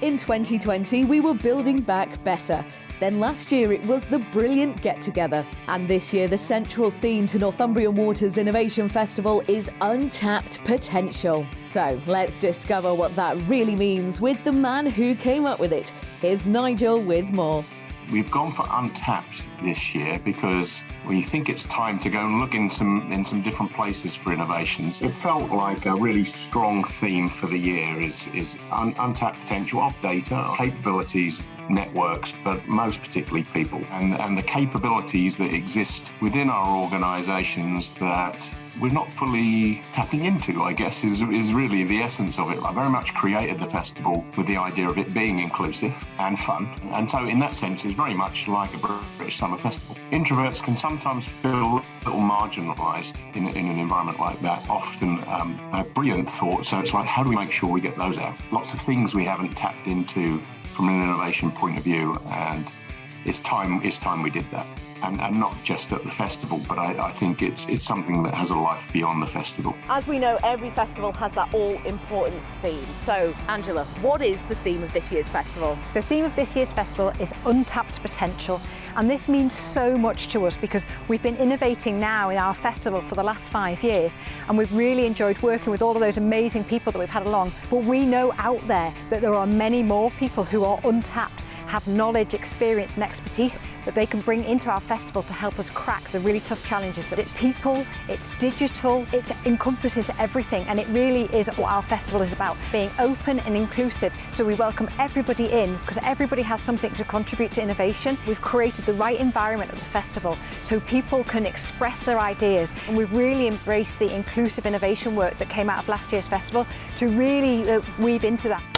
In 2020, we were building back better. Then last year it was the brilliant get together. And this year the central theme to Northumbrian Water's Innovation Festival is untapped potential. So let's discover what that really means with the man who came up with it. Here's Nigel with more. We've gone for untapped this year because we think it's time to go and look in some in some different places for innovations. It felt like a really strong theme for the year is is un untapped potential of data, capabilities, networks, but most particularly people, and and the capabilities that exist within our organisations that we're not fully tapping into, I guess, is, is really the essence of it. I very much created the festival with the idea of it being inclusive and fun. And so in that sense, it's very much like a British Summer Festival. Introverts can sometimes feel a little marginalised in, in an environment like that. Often um, they're brilliant thoughts, so it's like, how do we make sure we get those out? Lots of things we haven't tapped into from an innovation point of view, and it's time, it's time we did that and, and not just at the festival, but I, I, think it's it's something that has a life beyond the festival. As we know, every festival has that all-important theme. So, Angela, what is the theme of this year's festival? The theme of this year's festival is untapped potential. And this means so much to us because we've been innovating now in our festival for the last five years and we've really enjoyed working with all of those amazing people that we've had along. But we know out there that there are many more people who are untapped have knowledge, experience and expertise that they can bring into our festival to help us crack the really tough challenges. It's people, it's digital, it encompasses everything and it really is what our festival is about, being open and inclusive. So we welcome everybody in because everybody has something to contribute to innovation. We've created the right environment at the festival so people can express their ideas and we've really embraced the inclusive innovation work that came out of last year's festival to really uh, weave into that.